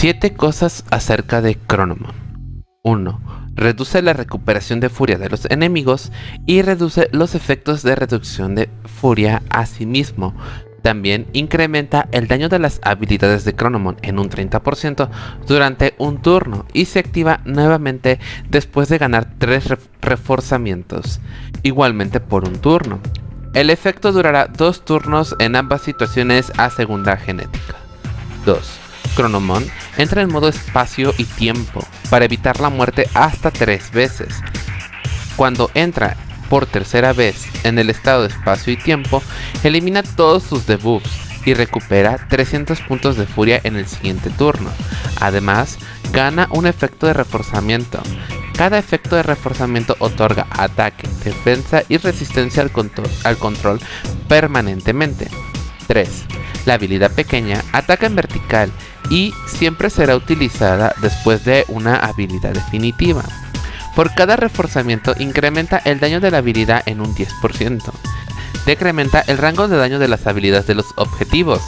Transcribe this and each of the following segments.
7 cosas acerca de Chronomon 1. Reduce la recuperación de furia de los enemigos y reduce los efectos de reducción de furia a sí mismo. También incrementa el daño de las habilidades de Chronomon en un 30% durante un turno y se activa nuevamente después de ganar 3 reforzamientos, igualmente por un turno. El efecto durará 2 turnos en ambas situaciones a segunda genética. 2. Chronomon entra en modo espacio y tiempo para evitar la muerte hasta tres veces. Cuando entra por tercera vez en el estado de espacio y tiempo, elimina todos sus debuffs y recupera 300 puntos de furia en el siguiente turno. Además, gana un efecto de reforzamiento. Cada efecto de reforzamiento otorga ataque, defensa y resistencia al, control, al control permanentemente. 3. La habilidad pequeña ataca en vertical y siempre será utilizada después de una habilidad definitiva. Por cada reforzamiento incrementa el daño de la habilidad en un 10%. Decrementa el rango de daño de las habilidades de los objetivos.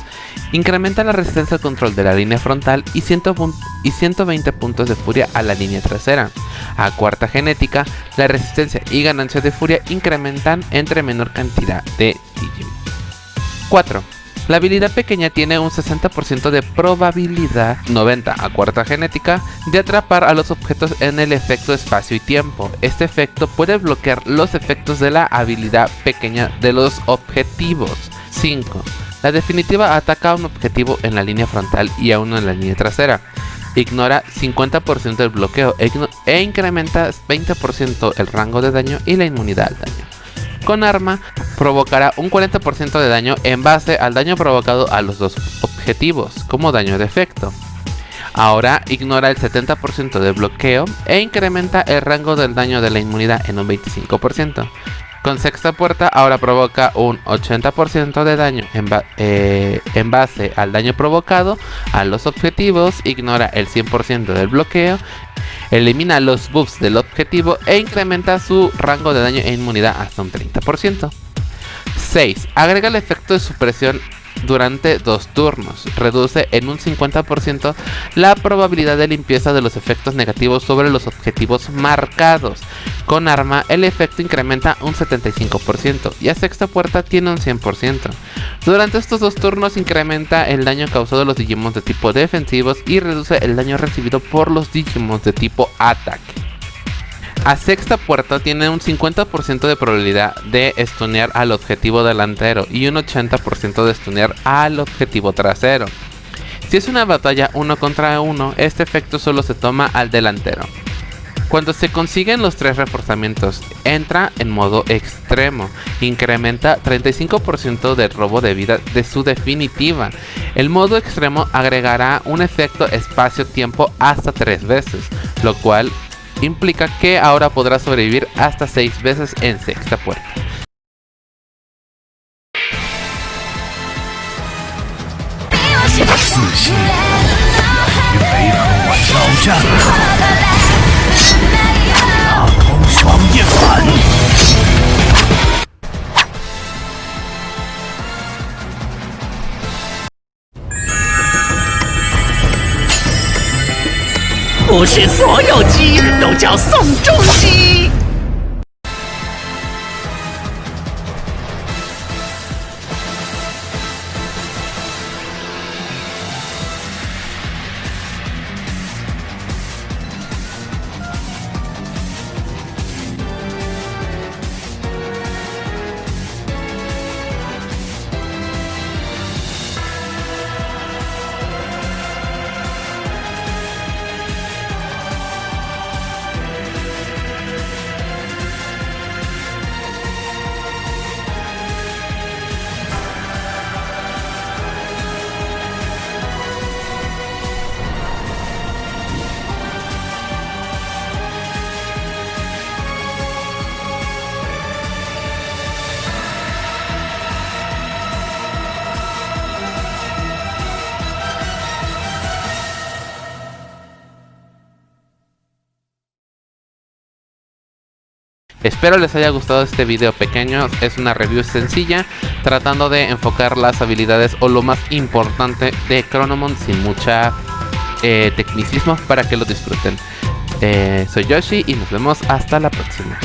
Incrementa la resistencia al control de la línea frontal y, 120 puntos de furia a la línea trasera. A cuarta genética, la resistencia y ganancia de furia incrementan entre menor cantidad de Digimon. 4. La habilidad pequeña tiene un 60% de probabilidad, 90 a cuarta genética, de atrapar a los objetos en el efecto espacio y tiempo. Este efecto puede bloquear los efectos de la habilidad pequeña de los objetivos. 5. La definitiva ataca a un objetivo en la línea frontal y a uno en la línea trasera. Ignora 50% del bloqueo e incrementa 20% el rango de daño y la inmunidad al daño con arma provocará un 40% de daño en base al daño provocado a los dos objetivos, como daño de efecto. Ahora ignora el 70% de bloqueo e incrementa el rango del daño de la inmunidad en un 25%. Con sexta puerta ahora provoca un 80% de daño en, eh, en, base al daño provocado a los objetivos, ignora el 100% del bloqueo Elimina los buffs del objetivo e incrementa su rango de daño e inmunidad hasta un 30%. 6. Agrega el efecto de supresión durante dos turnos. Reduce en un 50% la probabilidad de limpieza de los efectos negativos sobre los objetivos marcados. Con arma el efecto incrementa un 75% y a sexta puerta tiene un 100%. Durante estos dos turnos incrementa el daño causado a los Digimon de tipo defensivos y reduce el daño recibido por los Digimon de tipo ataque. A sexta puerta tiene un 50% de probabilidad de stunear al objetivo delantero y un 80% de stunear al objetivo trasero. Si es una batalla uno contra uno, este efecto solo se toma al delantero. Cuando se consiguen los tres reforzamientos, entra en modo extremo, incrementa 35% del robo de vida de su definitiva. El modo extremo agregará un efecto espacio-tiempo hasta tres veces, lo cual implica que ahora podrá sobrevivir hasta 6 veces en sexta puerta. 不是所有鸡都叫宋仲基。Espero les haya gustado este video pequeño, es una review sencilla tratando de enfocar las habilidades o lo más importante de Chronomon sin mucha eh, tecnicismos para que lo disfruten. Eh, soy Yoshi y nos vemos hasta la próxima.